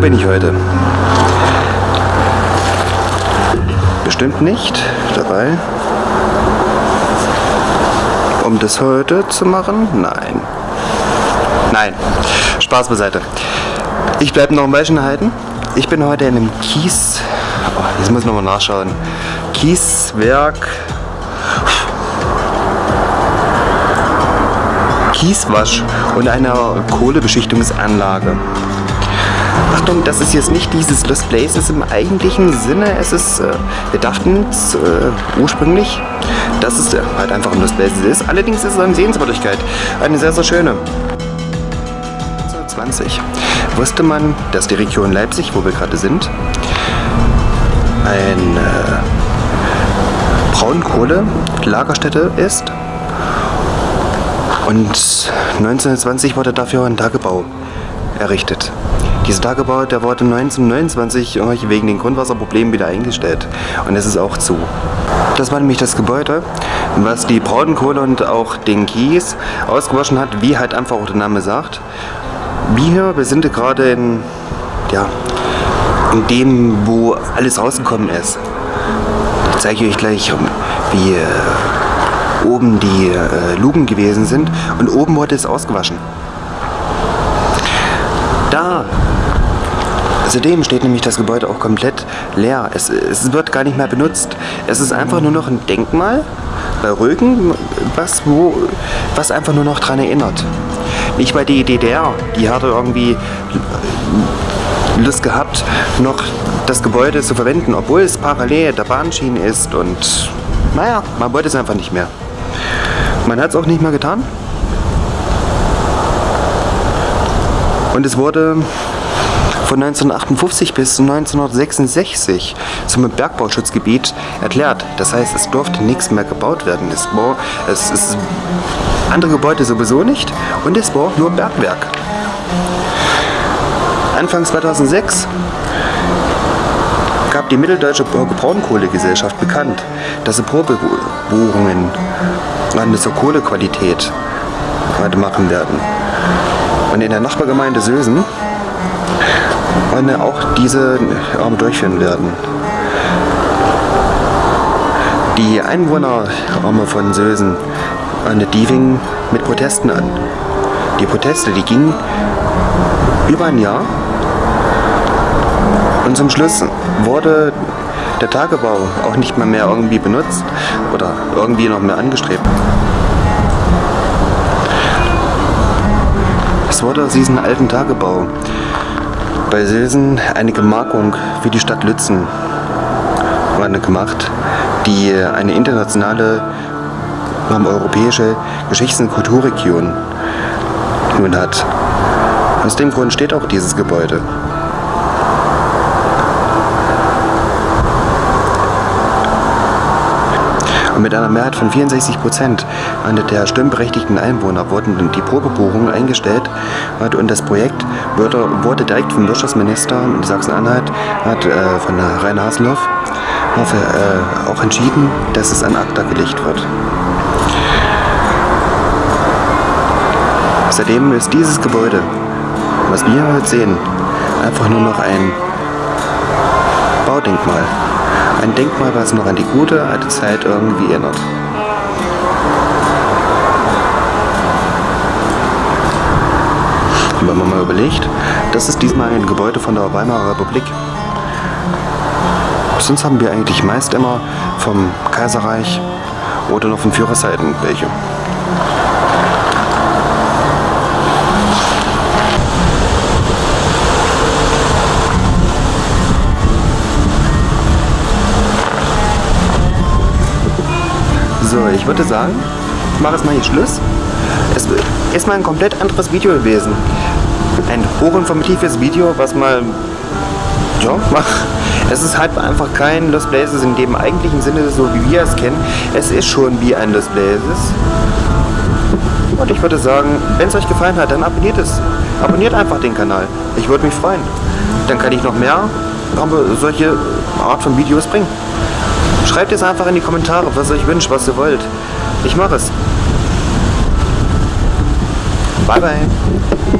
bin ich heute? Bestimmt nicht dabei. Um das heute zu machen? Nein. Nein. Spaß beiseite. Ich bleibe noch ein Weilchen halten. Ich bin heute in einem Kies... Oh, jetzt muss ich nochmal nachschauen. Kieswerk... Kieswasch und einer Kohlebeschichtungsanlage. Achtung, das ist jetzt nicht dieses Lost Places im eigentlichen Sinne. Es ist, äh, wir dachten äh, ursprünglich, dass es äh, halt einfach ein Lost Places ist. Allerdings ist es eine Sehenswürdigkeit. Eine sehr, sehr schöne. 1920 wusste man, dass die Region Leipzig, wo wir gerade sind, ein äh, Braunkohle-Lagerstätte ist und 1920 wurde dafür ein Tagebau errichtet. Dieser Tagebau, der wurde 1929 wegen den Grundwasserproblemen wieder eingestellt und es ist auch zu. Das war nämlich das Gebäude, was die Braunkohle und auch den Kies ausgewaschen hat, wie halt einfach auch der Name sagt. Wir, wir sind gerade in, ja, in dem, wo alles rausgekommen ist. Ich zeige euch gleich, wie oben die äh, Luken gewesen sind und oben wurde es ausgewaschen. Da Zudem steht nämlich das Gebäude auch komplett leer. Es, es, wird gar nicht mehr benutzt. Es ist einfach nur noch ein Denkmal bei Rögen, was, wo, was einfach nur noch daran erinnert. Nicht bei die DDR, die hatte irgendwie Lust gehabt, noch das Gebäude zu verwenden, obwohl es parallel der Bahnschiene ist und naja, man wollte es einfach nicht mehr. Man hat es auch nicht mehr getan. Und es wurde von 1958 bis 1966 zum Bergbauschutzgebiet erklärt. Das heißt, es durfte nichts mehr gebaut werden. Es war, ist andere Gebäude sowieso nicht und es war nur Bergwerk. Anfang 2006 gab die Mitteldeutsche Braunkohlegesellschaft bekannt, dass sie Probebohrungen der Kohlequalität heute machen werden. Und in der Nachbargemeinde Sösen wollen auch diese Arme durchführen werden. Die Einwohner von Sösen die fingen mit Protesten an. Die Proteste, die gingen über ein Jahr und zum Schluss wurde der Tagebau auch nicht mehr, mehr irgendwie benutzt oder irgendwie noch mehr angestrebt. Es wurde aus diesem alten Tagebau bei Silsen eine Gemarkung für die Stadt Lützen gemacht, die eine internationale ähm, europäische Geschichts- und Kulturregion nun hat. Aus dem Grund steht auch dieses Gebäude. Und mit einer Mehrheit von 64 Prozent der stimmberechtigten Einwohner wurden die Probebohrungen eingestellt und das Projekt wurde, direkt vom Wirtschaftsminister in Sachsen-Anhalt, äh, von Rainer Haseloff, äh, auch entschieden, dass es an ACTA gelegt wird. Seitdem ist dieses Gebäude, was wir heute sehen, einfach nur noch ein Baudenkmal. Ein Denkmal, was noch an die gute alte Zeit irgendwie erinnert. Wenn man mal überlegt, das ist diesmal ein Gebäude von der Weimarer Republik. Sonst haben wir eigentlich meist immer vom Kaiserreich oder noch von Führerseiten welche. So, ich würde sagen, ich mache jetzt mal hier Schluss. Es ist mal ein komplett anderes Video gewesen. Ein hochinformatives Video, was mal, ja, es ist halt einfach kein Lost Places in dem eigentlichen Sinne, so wie wir es kennen. Es ist schon wie ein Lost Places. Und ich würde sagen, wenn es euch gefallen hat, dann abonniert es. Abonniert einfach den Kanal. Ich würde mich freuen. Dann kann ich noch mehr solche Art von Videos bringen. Schreibt es einfach in die Kommentare, was ihr euch wünscht, was ihr wollt. Ich mache es. Bye, bye.